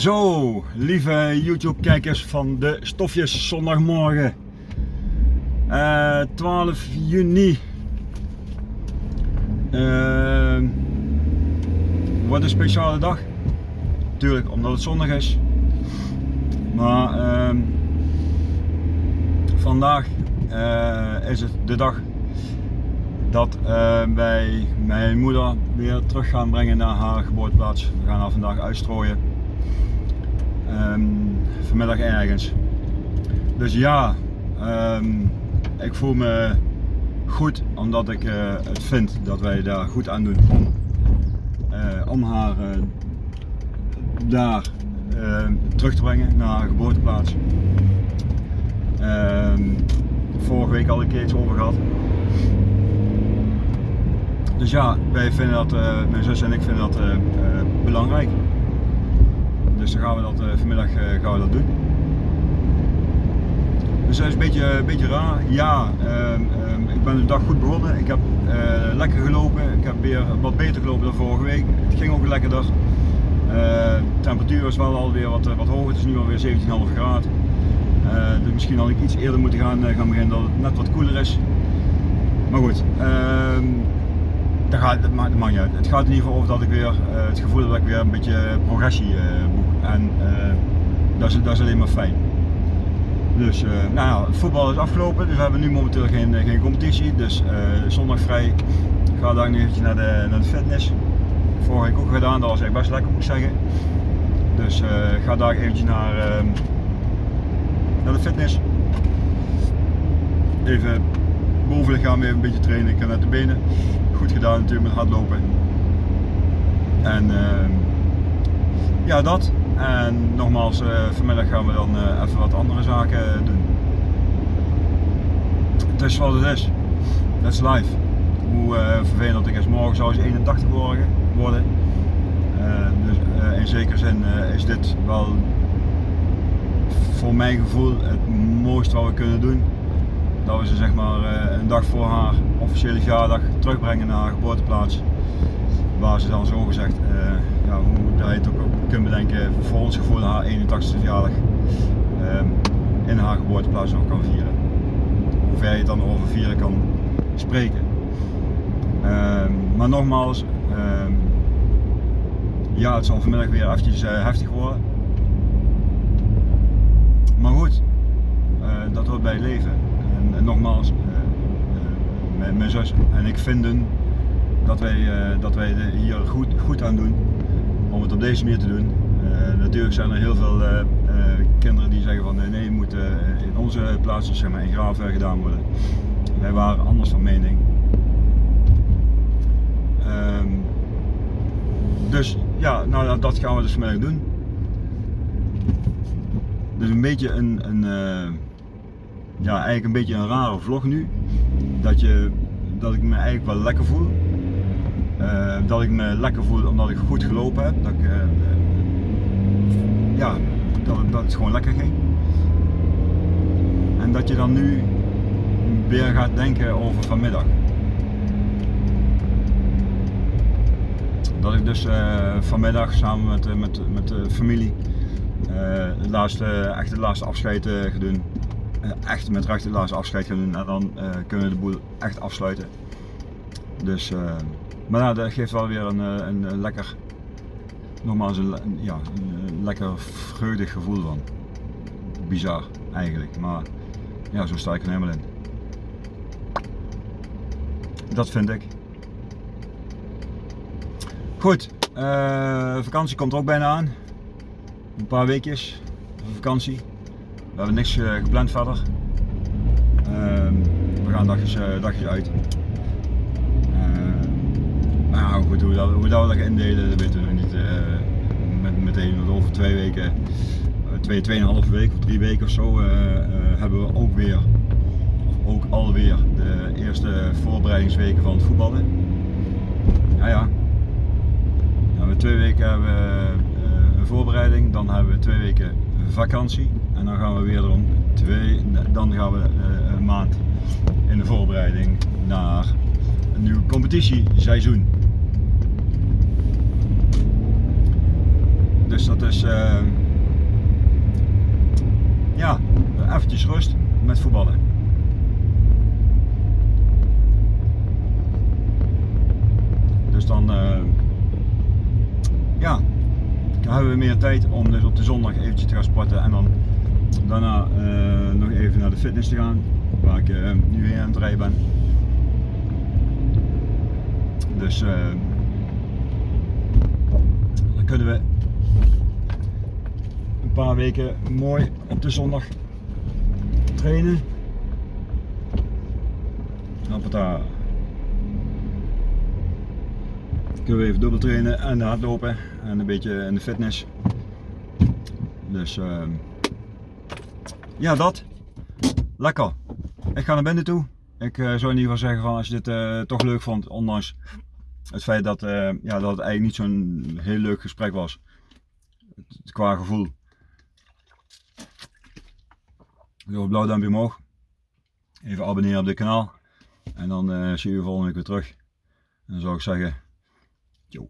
Zo, lieve YouTube kijkers van de Stofjes zondagmorgen. Uh, 12 juni. Uh, wat een speciale dag. Tuurlijk, omdat het zondag is. Maar uh, vandaag uh, is het de dag dat uh, wij mijn moeder weer terug gaan brengen naar haar geboorteplaats. We gaan haar vandaag uitstrooien. Um, vanmiddag ergens. Dus ja, um, ik voel me goed omdat ik uh, het vind dat wij daar goed aan doen om, uh, om haar uh, daar terug te brengen naar haar geboorteplaats. Vorige week al een keer iets over gehad. Dus ja, wij vinden dat, mijn zus en ik vinden dat belangrijk. Dus dan gaan we dat uh, vanmiddag uh, gaan we dat doen. Dus dat is een beetje, een beetje raar. Ja, uh, ik ben de dag goed begonnen. Ik heb uh, lekker gelopen. Ik heb weer wat beter gelopen dan vorige week. Het ging ook lekkerder. de temperatuur is wel alweer wat, wat hoger. Het is nu alweer 17,5 graden. dus misschien had ik iets eerder moeten gaan, gaan beginnen dat het net wat koeler is. Maar goed, ehm, dat, gaat, dat, maakt, dat maakt niet uit. Het gaat in ieder geval over dat ik weer het gevoel heb dat ik weer een beetje progressie boek. En uh, dat, is, dat is alleen maar fijn. Dus uh, nou het voetbal is afgelopen, dus we hebben nu momenteel geen, eh, geen competitie. Dus uh, zondag vrij. Ik ga daar nu eventjes naar de, naar de fitness. Vorige week ook gedaan, dat was echt best lekker moet ik zeggen. Dus ik ga daar eventjes naar, ehm, naar de fitness. Even bovenlichaam even een beetje trainen. Ik heb net de benen goed gedaan natuurlijk met hardlopen. En ehm, ja, dat. En nogmaals, uh, vanmiddag gaan we dan uh, even wat andere zaken doen. Het is wat het is. Dat is live. Hoe uh, vervelend ik is, morgen zou ze 81 worden. worden. dus in zekere zin is dit wel voor mijn gevoel het mooiste wat we kunnen doen. Dat we ze zeg maar een dag voor haar officiële verjaardag terugbrengen naar haar geboorteplaats. Waar ze dan zo gezegd, ja, hoe je het ook kunt bedenken, voor ons gevoel haar 81ste verjaardag um, in haar geboorteplaats nog kan vieren. Hoe ver je het dan over vieren kan spreken. Um, maar nogmaals, um, ja het zal vanmiddag weer eventjes uh, heftig worden. Maar goed, dat hoort bij het leven. Nogmaals, uh, mijn, mijn zus en ik vinden dat wij, dat wij hier goed, goed aan doen om het op deze manier te doen. Natuurlijk zijn er heel veel kinderen die zeggen van nee, het moet in onze plaats zeg maar, in Graafweg gedaan worden. Wij waren anders van mening. Ehm, dus ja, nou dat gaan we dus vanmiddag doen. Dus een beetje een, een ja, eigenlijk een beetje een rare vlog nu. Dat, je, dat ik me eigenlijk wel lekker voel. Uh, dat ik me lekker voel omdat ik goed gelopen heb. Dat, ik, uh, ja, dat, dat het gewoon lekker ging. En dat je dan nu weer gaat denken over vanmiddag. Dat ik dus uh, vanmiddag samen met, met, met de familie het laatste, echt het laatste afscheid ga doen. Echt met laatste afscheid gaan doen en dan kunnen we de boel echt afsluiten. Dus maar nou, dat geeft wel weer een, eh, een, lekker, nogmaals een, ja, een lekker vreugdig gevoel van. Bizar eigenlijk, maar ja, zo sta ik er helemaal in. Dat vind ik. Goed, vakantie komt ook bijna aan. Een paar weekjes vakantie. We hebben niks uh, gepland verder. Uh, we gaan dagjes, uh, dagjes uit. Nou goed, hoe, dat, hoe dat we dat gaan indelen, dat weten we nog niet uh, met, meteen. Over twee weken, twee, tweeënhalve week of drie weken of zo, hebben we ook weer, ook alweer, de eerste voorbereidingsweken van het voetballen. Ja ja, dan hebben we twee weken hebben we, een voorbereiding, dan hebben we twee weken vakantie en dan gaan we weer erom twee, dan gaan we een maand in de voorbereiding naar een nieuw competitieseizoen. Dus dat is uh, ja, eventjes rust met voetballen. Dus dan uh, ja, dan hebben we meer tijd om dus op de zondag eventjes te gaan sporten en dan daarna uh, nog even naar de fitness te gaan waar ik uh, nu heen aan het rijden ben. Dus uh, dan kunnen we een paar weken mooi op de zondag trainen. Hoppata. Kunnen we even dubbel trainen en hardlopen en een beetje in de fitness. Dus ja dat. Lekker. Ik ga naar binnen toe. Ik uh, zou in ieder geval zeggen van als je dit uh, toch leuk vond, ondanks het feit dat, uh, ja, dat het eigenlijk niet zo'n heel leuk gesprek was. Qua gevoel. Doe een blauw duimpje omhoog. Even abonneren op dit kanaal. En dan zie je volgende week weer terug. En dan zou ik zeggen, yo.